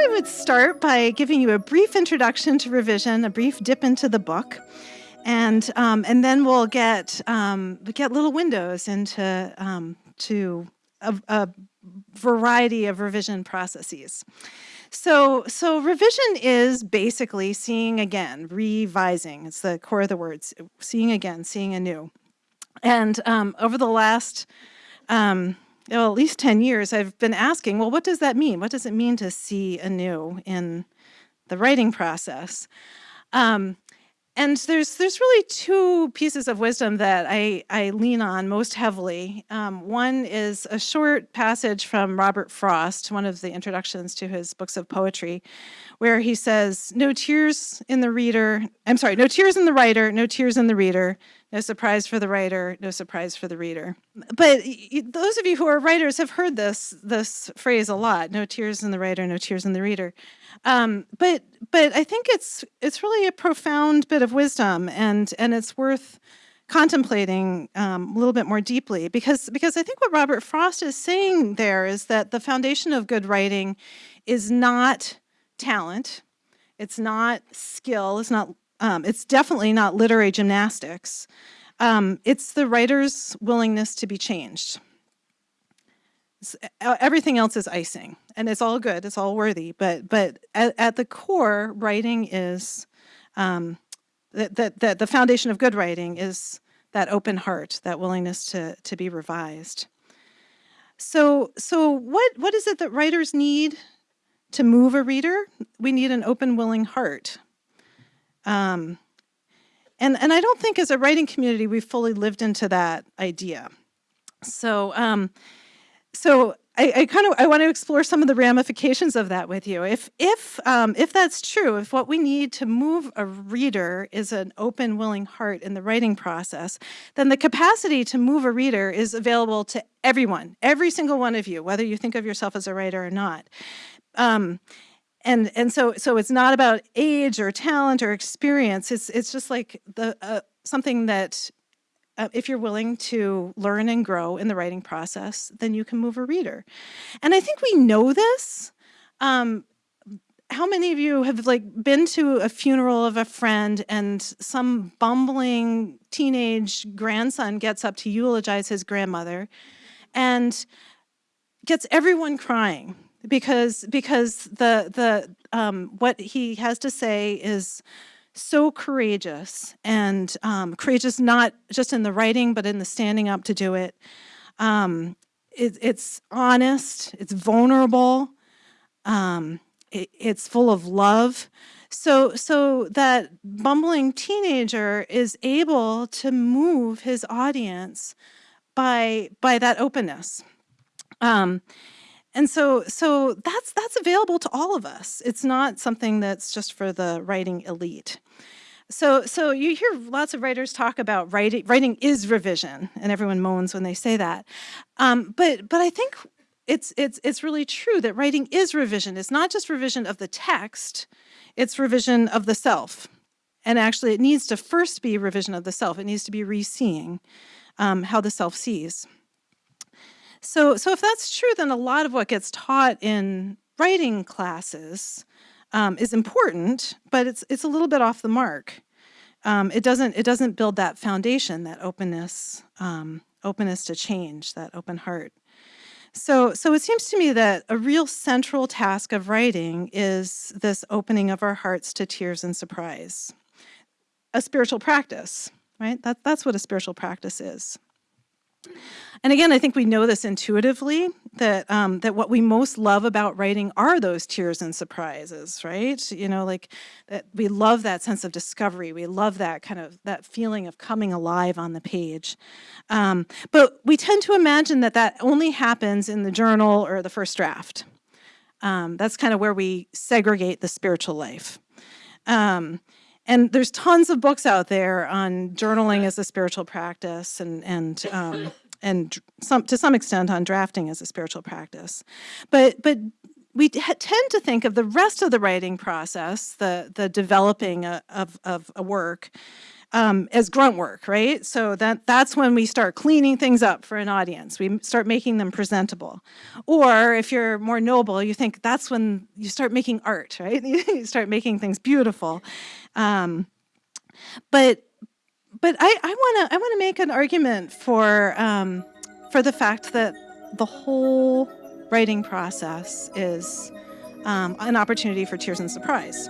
thought I would start by giving you a brief introduction to revision, a brief dip into the book, and um, and then we'll get um, get little windows into um, to a, a, variety of revision processes. So so revision is basically seeing again, revising. It's the core of the words, seeing again, seeing anew. And um, over the last um, well, at least 10 years, I've been asking, well, what does that mean? What does it mean to see anew in the writing process? Um, and there's there's really two pieces of wisdom that I, I lean on most heavily. Um, one is a short passage from Robert Frost, one of the introductions to his books of poetry, where he says, no tears in the reader, I'm sorry, no tears in the writer, no tears in the reader, no surprise for the writer, no surprise for the reader. But those of you who are writers have heard this this phrase a lot, no tears in the writer, no tears in the reader. Um, but but I think it's it's really a profound bit of wisdom and and it's worth contemplating um, a little bit more deeply because because I think what Robert Frost is saying there is that the foundation of good writing is not talent, it's not skill, it's not um, it's definitely not literary gymnastics. Um, it's the writer's willingness to be changed. everything else is icing, and it's all good, it's all worthy, but but at, at the core, writing is, um, that, that, that the foundation of good writing is that open heart, that willingness to, to be revised. So, so what, what is it that writers need to move a reader? We need an open, willing heart. Um, and, and I don't think as a writing community, we've fully lived into that idea. So, um, so I, I, kind of I want to explore some of the ramifications of that with you. If if um, if that's true, if what we need to move a reader is an open, willing heart in the writing process, then the capacity to move a reader is available to everyone, every single one of you, whether you think of yourself as a writer or not. Um, and and so so it's not about age or talent or experience. It's it's just like the uh, something that uh, if you're willing to learn and grow in the writing process then you can move a reader. And i think we know this. Um, how many of you have like been to a funeral of a friend and some bumbling teenage grandson gets up to eulogize his grandmother and gets everyone crying because because the the um, what he has to say is so courageous and um, courageous not just in the writing but in the standing up to do it. Um, it it's honest, it's vulnerable, um, it, it's full of love. So so that bumbling teenager is able to move his audience by by that openness. And so, so that's, that's available to all of us. It's not something that's just for the writing elite. So, so you hear lots of writers talk about writing, writing is revision, and everyone moans when they say that. Um, but, but I think it's, it's, it's really true that writing is revision. It's not just revision of the text, it's revision of the self. And actually it needs to first be revision of the self. It needs to be re-seeing um, how the self sees. So, so if that's true, then a lot of what gets taught in writing classes um, is important, but it's it's a little bit off the mark. Um, it doesn't it doesn't build that foundation, that openness, um, openness to change, that open heart. So, so it seems to me that a real central task of writing is this opening of our hearts to tears and surprise. A spiritual practice, right? That, that's what a spiritual practice is. And again, I think we know this intuitively, that um, that what we most love about writing are those tears and surprises, right? You know, like that we love that sense of discovery. We love that kind of, that feeling of coming alive on the page. Um, but we tend to imagine that that only happens in the journal or the first draft. Um, that's kind of where we segregate the spiritual life. Um, and there's tons of books out there on journaling as a spiritual practice and, and, um, and some, to some extent on drafting as a spiritual practice. But, but we tend to think of the rest of the writing process, the, the developing a, of, of a work, um, as grunt work, right? So that that's when we start cleaning things up for an audience. We start making them presentable. Or if you're more noble, you think that's when you start making art, right? you start making things beautiful. Um, but but I I want to I want to make an argument for um, for the fact that the whole writing process is um, an opportunity for tears and surprise.